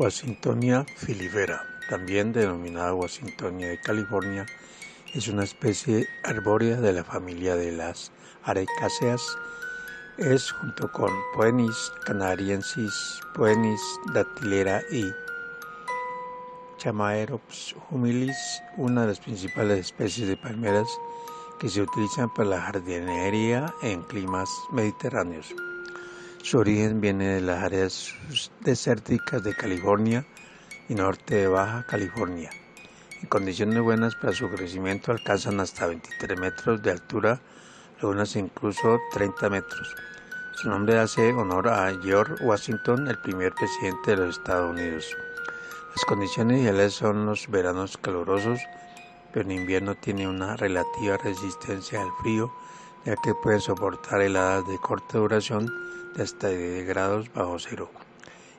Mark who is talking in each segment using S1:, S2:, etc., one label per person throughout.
S1: Washingtonia filifera, también denominada Washingtonia de California, es una especie arbórea de la familia de las arecáceas. Es, junto con Poenis canariensis, Poenis datilera y Chamaerops humilis, una de las principales especies de palmeras que se utilizan para la jardinería en climas mediterráneos. Su origen viene de las áreas desérticas de California y norte de Baja California. En condiciones buenas para su crecimiento alcanzan hasta 23 metros de altura, algunas incluso 30 metros. Su nombre hace honor a George Washington, el primer presidente de los Estados Unidos. Las condiciones ideales son los veranos calurosos, pero en invierno tiene una relativa resistencia al frío, ya que pueden soportar heladas de corta duración de hasta 10 grados bajo cero.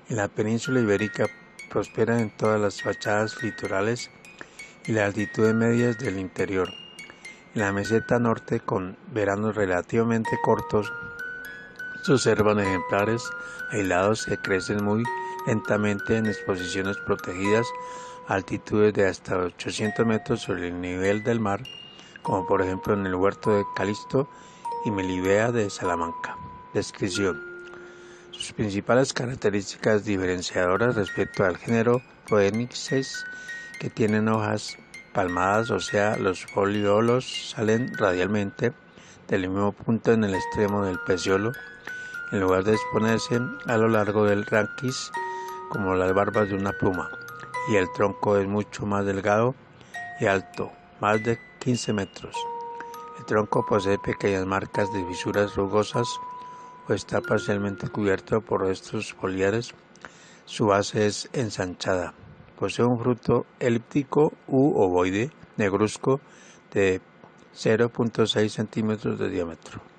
S1: En la península ibérica prosperan en todas las fachadas litorales y las altitudes medias del interior. En la meseta norte, con veranos relativamente cortos, se observan ejemplares aislados que crecen muy lentamente en exposiciones protegidas a altitudes de hasta 800 metros sobre el nivel del mar, como por ejemplo en el huerto de Calisto y Melibea de Salamanca. Descripción. Sus principales características diferenciadoras respecto al género Phoenixes que tienen hojas palmadas, o sea, los foliolos salen radialmente del mismo punto en el extremo del peciolo, en lugar de exponerse a lo largo del ranquis como las barbas de una pluma, y el tronco es mucho más delgado y alto, más de 15 metros. El tronco posee pequeñas marcas de fisuras rugosas o está parcialmente cubierto por restos foliares. Su base es ensanchada. Posee un fruto elíptico u ovoide negruzco de 0.6 centímetros de diámetro.